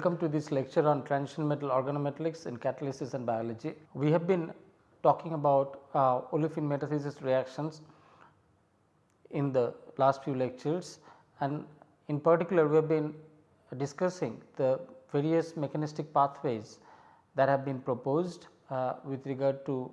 Welcome to this lecture on transition metal organometallics in catalysis and biology. We have been talking about uh, olefin metathesis reactions in the last few lectures and in particular we have been discussing the various mechanistic pathways that have been proposed uh, with regard to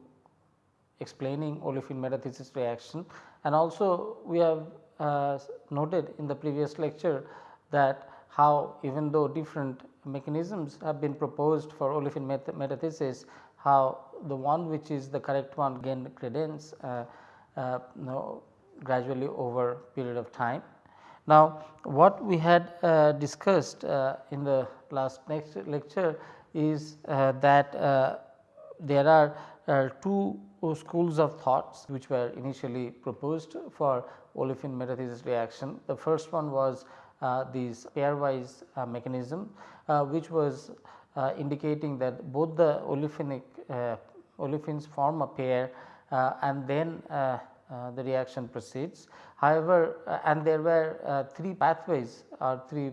explaining olefin metathesis reaction and also we have uh, noted in the previous lecture that how even though different mechanisms have been proposed for olefin metathesis, how the one which is the correct one gain credence uh, uh, know, gradually over period of time. Now, what we had uh, discussed uh, in the last next lecture is uh, that uh, there are two schools of thoughts which were initially proposed for olefin metathesis reaction. The first one was uh, this pairwise uh, mechanism uh, which was indicating that both the olefinic olefins form a pair and then the reaction proceeds. However, and there were three pathways or three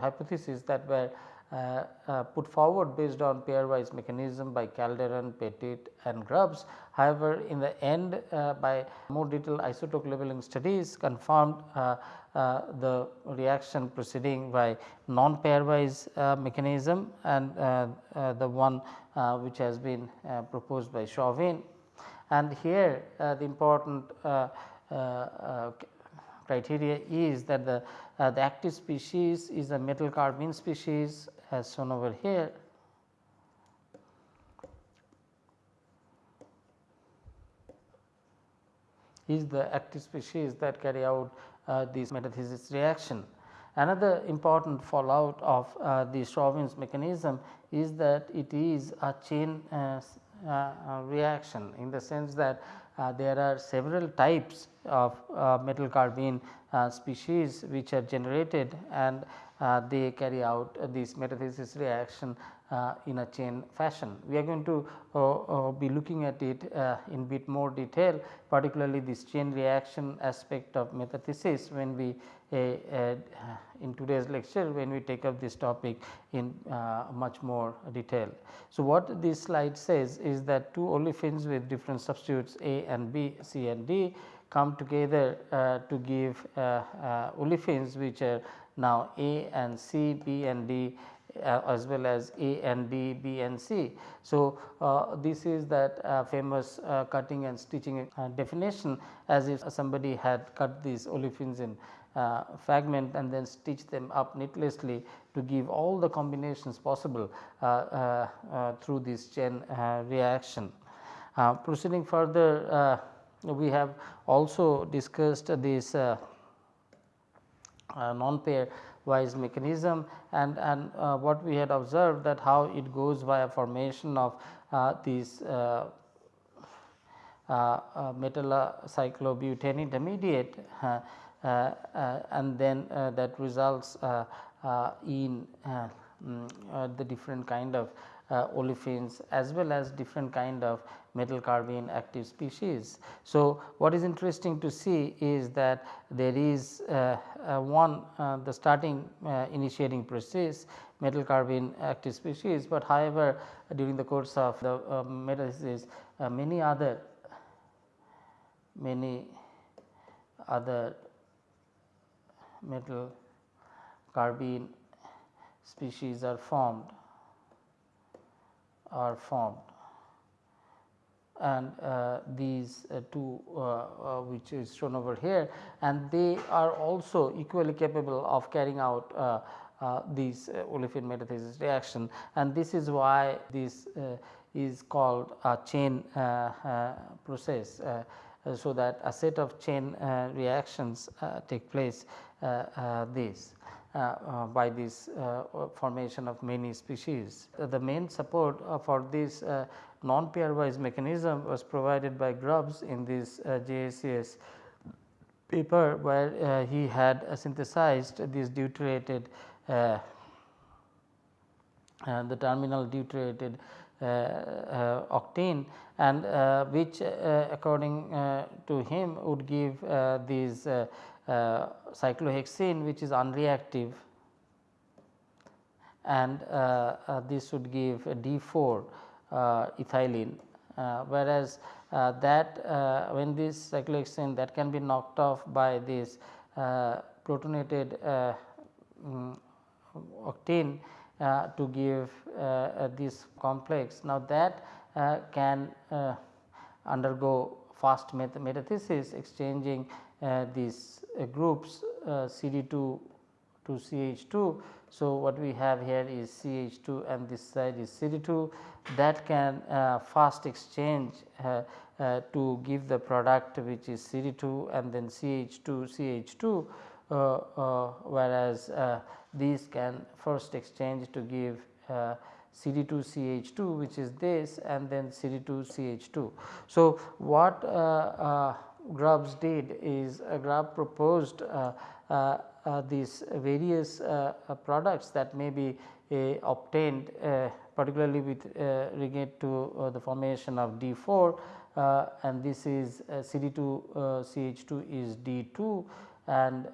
hypotheses that were uh, uh, put forward based on pairwise mechanism by Calderon, Pettit and Grubbs. However, in the end uh, by more detailed isotope labeling studies confirmed Uh, the reaction proceeding by non pairwise uh, mechanism and uh, the one which has been proposed by Chauvin. And here the important criteria is that the, uh, the active species is a metal carbene species as shown over here. is the active species that carry out uh, this metathesis reaction. Another important fallout of uh, the Chauvin's mechanism is that it is a chain uh, uh reaction in the sense that uh, there are several types of uh, metal carbene species which are generated and uh, they carry out uh, this metathesis reaction uh, in a chain fashion. We are going to be looking at it in bit more detail particularly this chain reaction aspect of metathesis when we in today's lecture when we take up this topic in much more detail. So, what this slide says is that two olefins with different substitutes A and B, C and D come together uh, to give uh, uh, olefins which are now A and C, B and D uh, as well as A and B, B and C. So, uh, this is that uh, famous uh, cutting and stitching uh, definition as if somebody had cut these olefins in uh, fragment and then stitch them up needlessly to give all the combinations possible through this chain reaction. proceeding further we have also discussed this uh, non-pair wise mechanism and, and uh, what we had observed that how it goes via formation of uh, these uh, uh, uh metal cyclobutane intermediate and then that results in mm, the different kind of uh, olefins as well as different kind of metal carbene active species. So, what is interesting to see is that there is uh, uh, one uh, the starting uh, initiating process metal carbene active species, but however, during the course of the uh, metathesis many other many other metal carbene species are formed are formed and uh, these uh, two uh, uh which is shown over here and they are also equally capable of carrying out uh, uh, these olefin metathesis reaction and this is why this is called a chain process. so that a set of chain reactions take place this. Uh, uh, by this uh, formation of many species. the main support for this non pairwise mechanism was provided by Grubbs in this JACS paper where he had synthesized this deuterated and the terminal deuterated uh, uh, octane and uh, which according to him would give these uh, cyclohexane which is unreactive and uh, uh, this would give D 4 uh, ethylene whereas that when this cyclohexane that can be knocked off by this protonated um, octane uh, to give uh, this complex. Now, that uh, can undergo fast meth metathesis exchanging Uh, these uh, groups uh, CD2 to CH2. So, what we have here is CH2 and this side is CD2 that can fast exchange uh, to give the product which is CD2 and then CH2 CH2 uh, uh, whereas these can first exchange to give CD2 CH2 which is this and then CD2 CH2. So, what Grubbs did is uh, Grubb proposed uh, uh, these various products that may be obtained particularly with regard to the formation of D4 uh, and this is uh, CD2 uh, CH2 is D2 and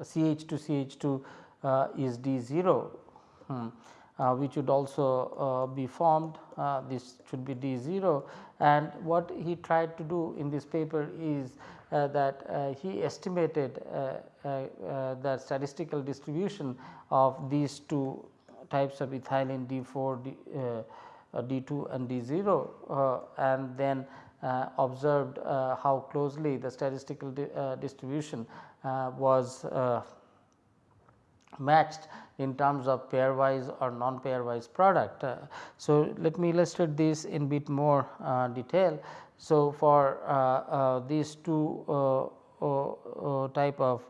CH2 CH2 is D0 hmm, which would also be formed this should be D0 and what he tried to do in this paper is uh, that uh, he estimated uh, the statistical distribution of these two types of ethylene D4 D, D2 and D0 uh, and then uh, observed uh, how closely the statistical di distribution was matched in terms of pairwise or non pairwise product. Uh, so, let me illustrate this in bit more uh, detail. So, for uh, these two type of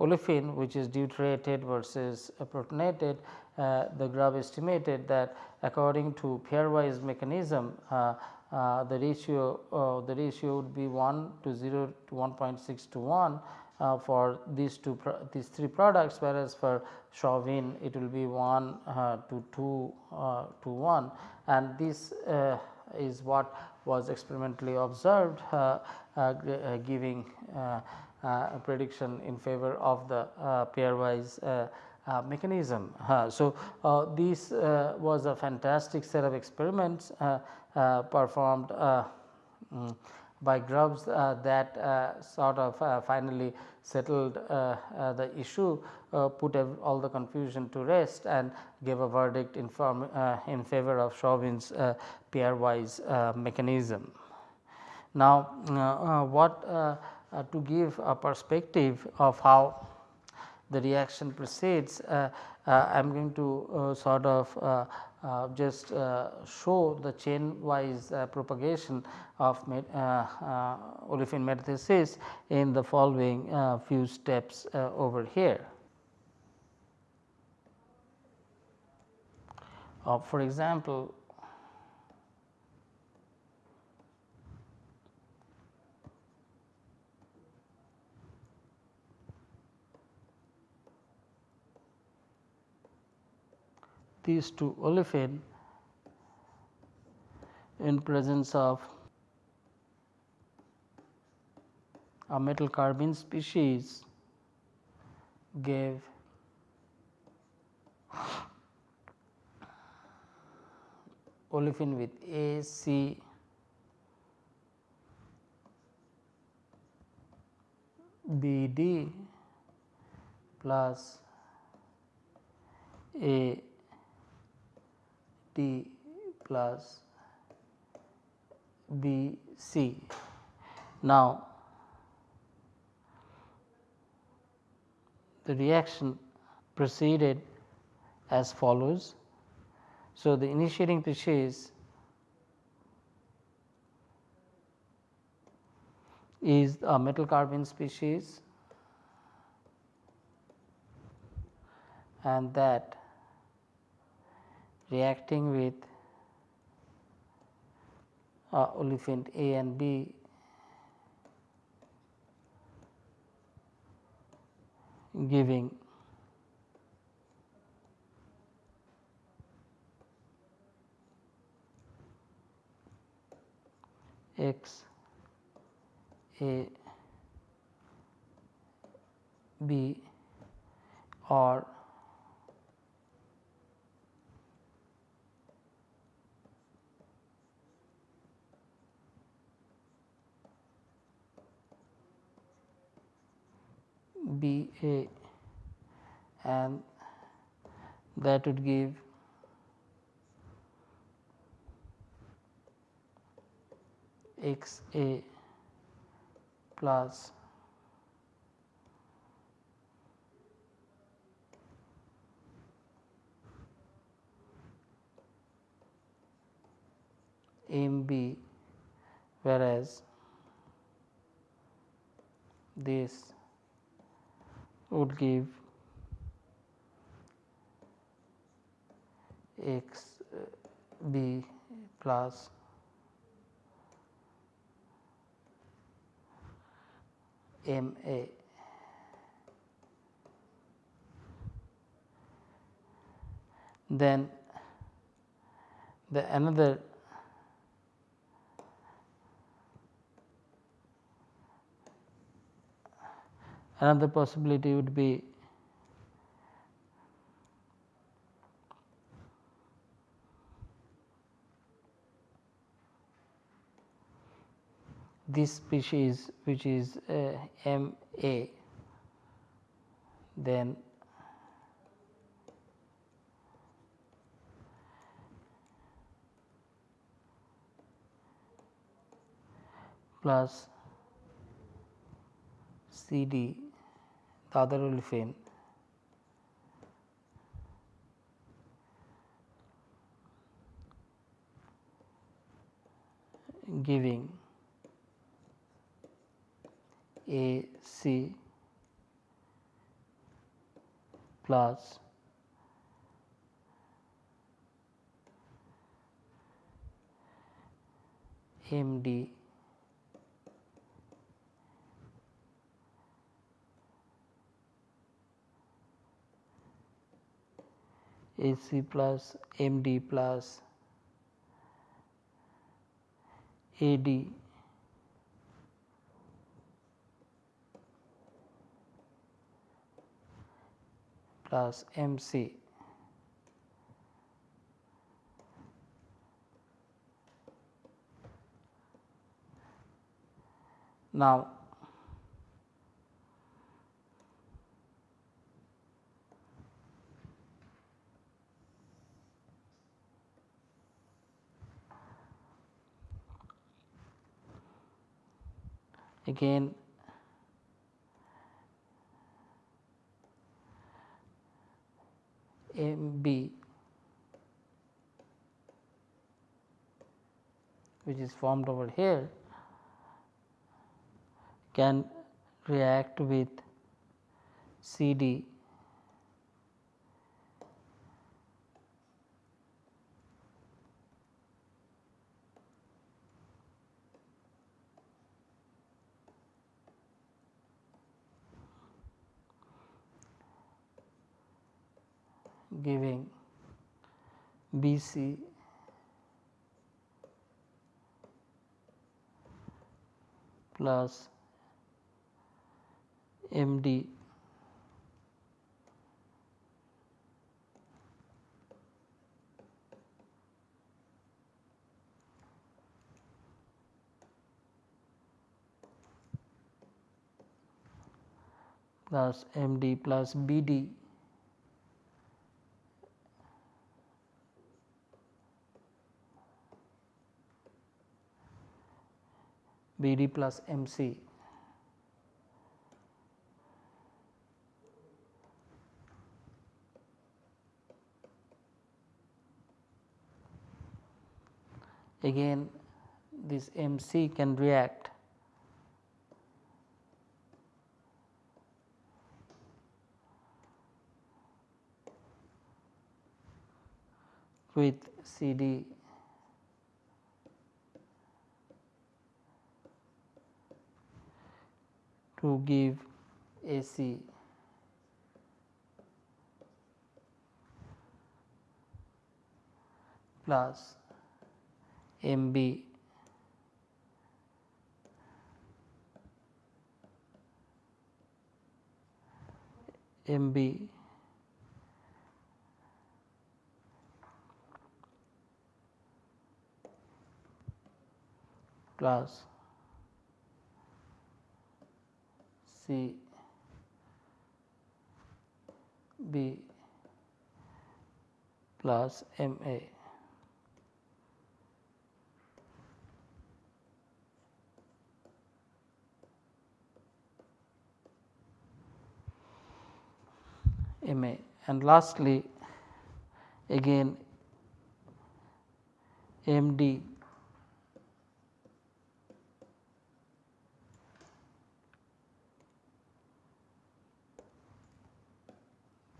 olefin which is deuterated versus protonated uh, the Grubb estimated that according to pairwise mechanism uh, uh, the ratio the ratio would be 1 to 0 to 1.6 to 1 uh, for these two these three products whereas for Chauvin it will be 1 uh, to 2 uh, to 1 and this is what was experimentally observed giving a prediction in favor of the pairwise uh, mechanism. Uh, so, uh, this uh, was a fantastic set of experiments uh, uh, performed um, by Grubbs uh, that uh, sort of uh, finally settled the issue, put all the confusion to rest and gave a verdict in, form, in favor of Chauvin's pairwise mechanism. Now, what to give a perspective of how the reaction proceeds, uh, uh, I am going to uh, sort of Uh, just uh, show the chain wise uh, propagation of olefin metathesis in the following few steps over here. for example, these two olefin in presence of a metal carbene species gave olefin with A, C, B, D plus A T plus B C. Now, the reaction proceeded as follows. So, the initiating species is a metal carbene species and that reacting with uh, olefin A and B. Giving. X A B or B A and that would give x A plus M B whereas this would give x uh, b plus m a. Then the another another possibility would be this species which is uh, M A then plus C D the other olefin giving. A C plus M D A C plus M D plus A D plus M C. Now, again. M B. Which is formed over here. Can react with C D giving C plus M D. Plus M D plus B D B D plus M C. Again this M C can react. With C to give A C. Plus MB MB plus C B plus M A. M A and lastly again M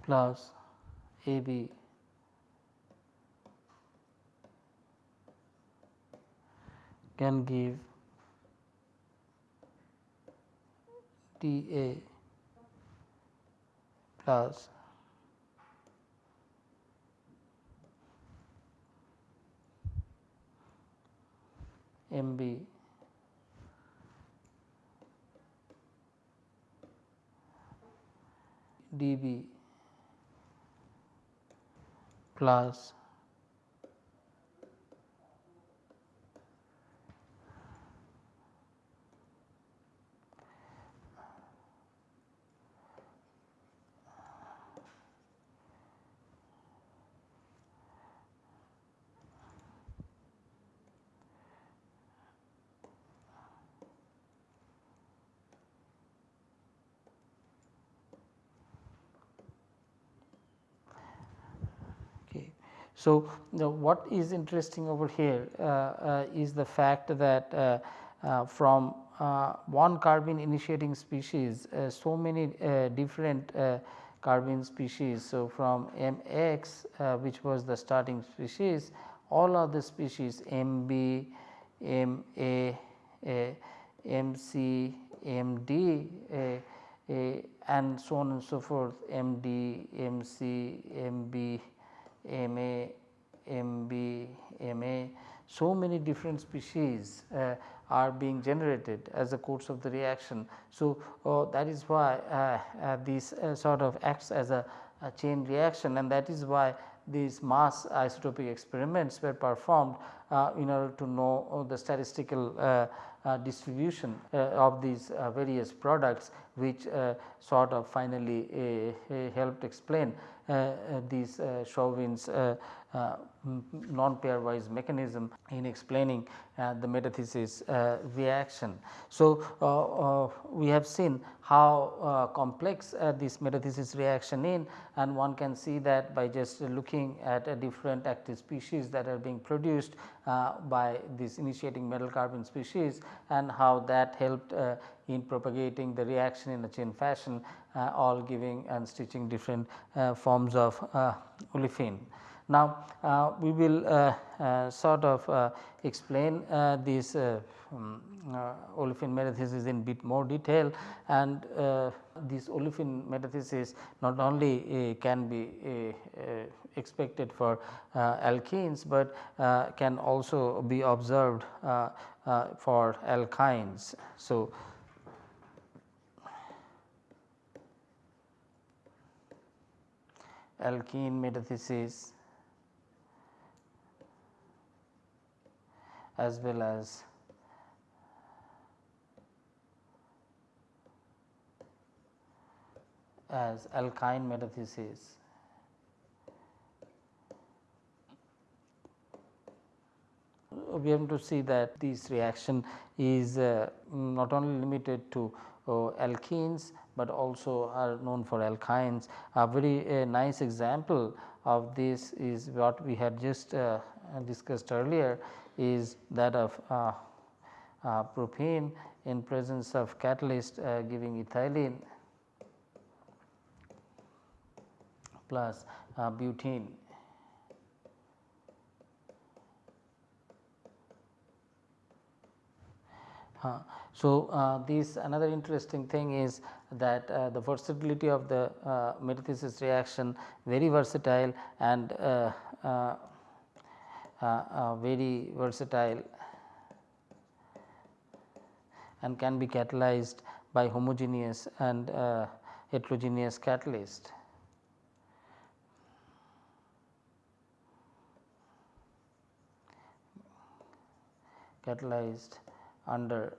plus A B. Can give T A plus M B. D B plus So, what is interesting over here uh, uh, is the fact that uh, from one carbene initiating species so many different carbene species. So, from M x uh, which was the starting species all of the species M b, M a, a M c, M d a, a and so on and so forth M d, M c, M b, M a, M b, M a. So many different species uh, are being generated as a course of the reaction. So, uh, that is why uh, uh this uh, sort of acts as a, a, chain reaction and that is why these mass isotopic experiments were performed uh, in order to know the statistical distribution of these various products which sort of finally helped explain Uh, uh, these uh, Chauvin's non pairwise mechanism in explaining the metathesis reaction. So, we have seen how complex this metathesis reaction is and one can see that by just looking at a different active species that are being produced by this initiating metal carbon species and how that helped uh, in propagating the reaction in a chain fashion uh, Uh, all giving and stitching different uh, forms of uh, olefin. Now, uh, we will uh, uh, sort of uh, explain this um, olefin metathesis in bit more detail and this olefin metathesis not only can be expected for alkenes, but can also be observed for alkynes. So, alkene metathesis as well as as alkyne metathesis. We have to see that this reaction is uh, not only limited to uh, alkenes, but also are known for alkynes. A very nice example of this is what we had just uh, discussed earlier is that of uh, uh, propene in presence of catalyst giving ethylene plus butene. So, uh, this another interesting thing is that uh, the versatility of the metathesis reaction very versatile and uh, uh, very versatile and can be catalyzed by homogeneous and uh, heterogeneous catalyst. catalyzed under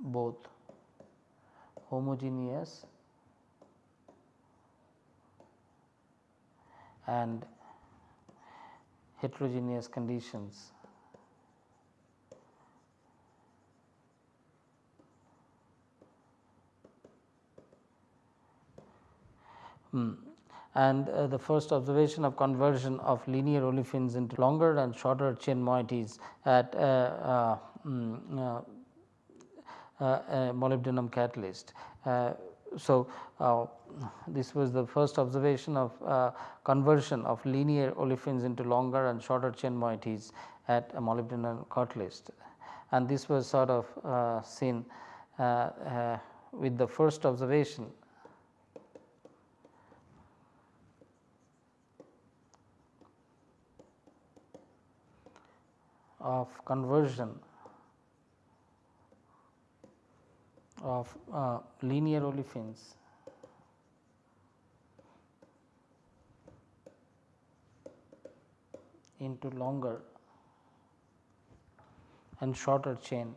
both homogeneous and heterogeneous conditions. Hmm. And uh, the first observation of conversion of linear olefins into longer and shorter chain moieties at uh, uh, mm, uh, uh, uh, molybdenum catalyst. so, this was the first observation of conversion of linear olefins into longer and shorter chain moieties at a molybdenum catalyst and this was sort of seen with the first observation of conversion of uh, linear olefins. Into longer and shorter chain.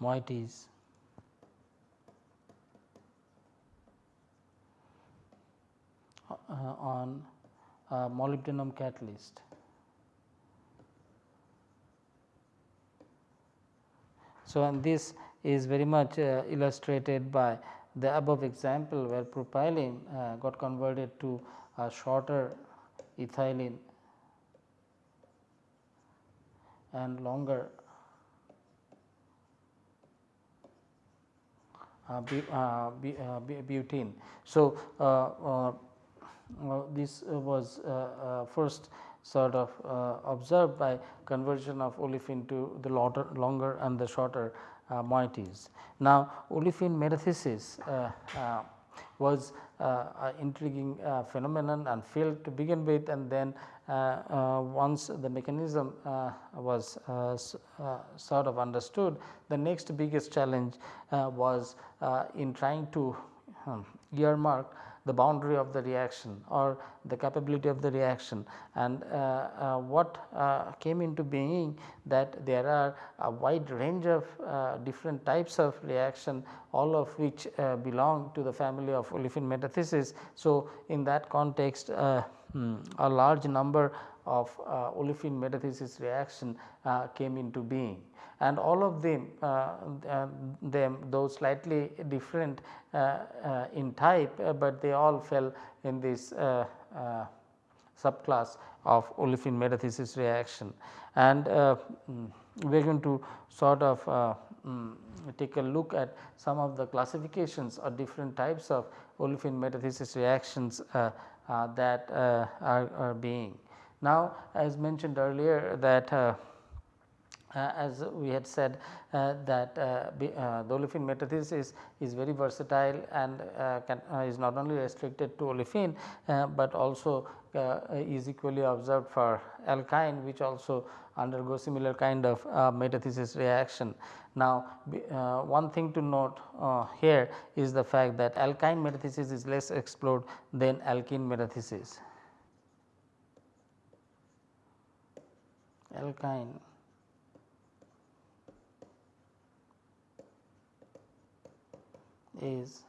Moieties. Uh, on uh, molybdenum catalyst. So, and this is very much uh, illustrated by the above example where propylene uh, got converted to a shorter ethylene and longer uh, uh, butene. So, uh, this uh, was uh, first sort of uh, observed by conversion of olefin to the longer, and the shorter uh, moieties. Now, olefin metathesis uh, was uh, intriguing uh, phenomenon and failed to begin with and then uh, once the mechanism was sort of understood the next biggest challenge was in trying to um, earmark the boundary of the reaction or the capability of the reaction and uh, uh, what uh, came into being that there are a wide range of different types of reaction all of which belong to the family of olefin metathesis. So, in that context hmm, a large number of olefin metathesis reaction came into being and all of them, uh, uh, them though slightly different uh, in type, but they all fell in this subclass of olefin metathesis reaction. And mm, we are going to sort of uh, um, take a look at some of the classifications or different types of olefin metathesis reactions uh, uh, that are, are, being. Now, as mentioned earlier that uh, as we had said uh, that uh, the olefin metathesis is very versatile and can, is not only restricted to olefin, but also is equally observed for alkyne which also undergo similar kind of metathesis reaction. Now, uh, one thing to note uh, here is the fact that alkyne metathesis is less explored than alkene metathesis. Alkyne. Is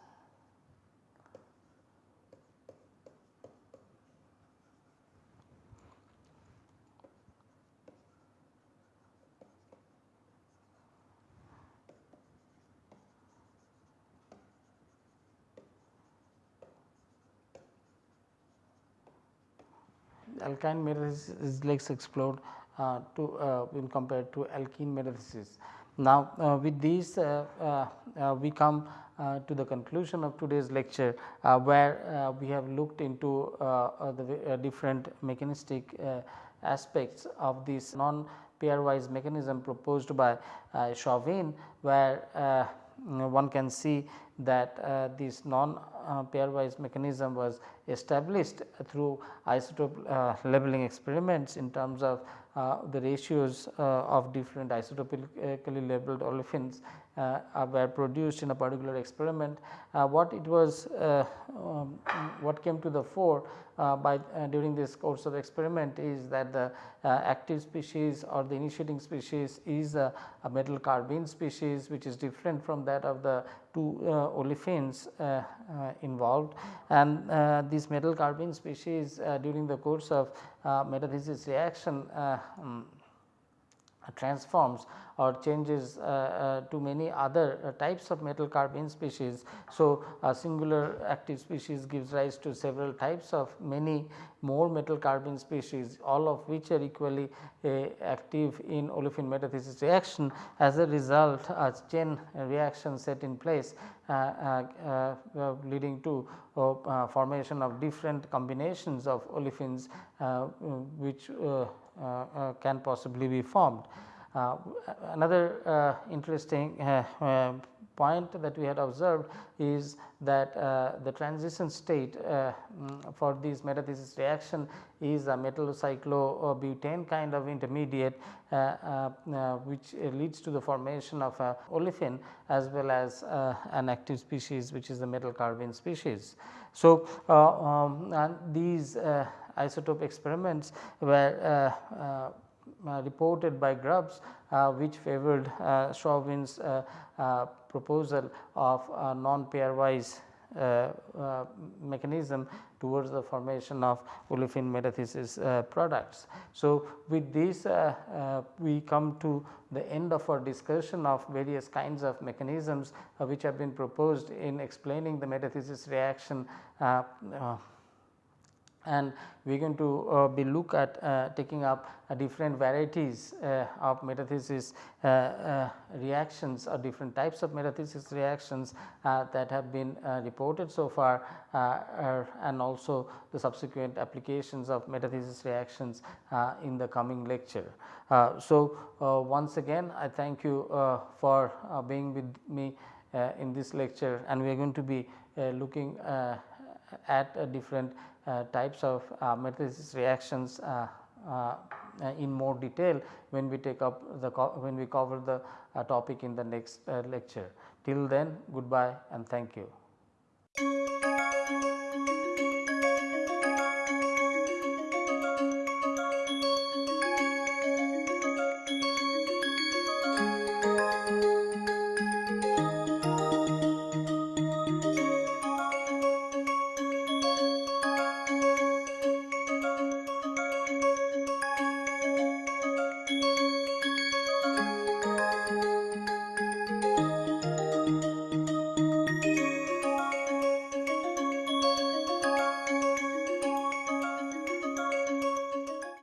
alkyne metathesis is less explored uh, to uh, when compared to alkene metathesis. Now, uh, with these uh, uh, we come uh, to the conclusion of today's lecture uh, where uh, we have looked into the different mechanistic aspects of this non pairwise mechanism proposed by Chauvin where one can see that uh, this non uh, pairwise mechanism was established through isotope uh, labeling experiments in terms of Uh, the ratios uh, of different isotopically labeled olefins uh, were produced in a particular experiment. what it was um, what came to the fore by during this course of experiment is that the active species or the initiating species is a, a metal carbene species which is different from that of the two uh, olefins uh, uh, involved. And this metal carbene species during the course of metathesis reaction um, transforms or changes uh, uh, to many other uh, types of metal carbene species. So, a singular active species gives rise to several types of many more metal carbene species all of which are equally uh, active in olefin metathesis reaction. As a result a chain reaction set in place uh, uh, leading to formation of different combinations of olefins which can possibly be formed. Uh, another uh, interesting uh, point that we had observed is that the transition state mm, for this metathesis reaction is a metallocyclobutane kind of intermediate which leads to the formation of a olefin as well as an active species which is the metal carbene species. So, um, these isotope experiments were uh, reported by Grubbs uh, which favored uh, Chauvin's proposal of non pairwise uh, uh, mechanism towards the formation of olefin metathesis uh, products. So, with this we come to the end of our discussion of various kinds of mechanisms which have been proposed in explaining the metathesis reaction and we are going to uh, be look at uh, taking up uh, different varieties uh, of metathesis uh, uh, reactions or different types of metathesis reactions that have been reported so far and also the subsequent applications of metathesis reactions in the coming lecture. so, once again I thank you for being with me in this lecture and we are going to be looking at different uh, types of uh, metathesis reactions uh, in more detail when we take up the when we cover the topic in the next lecture. Till then goodbye and thank you.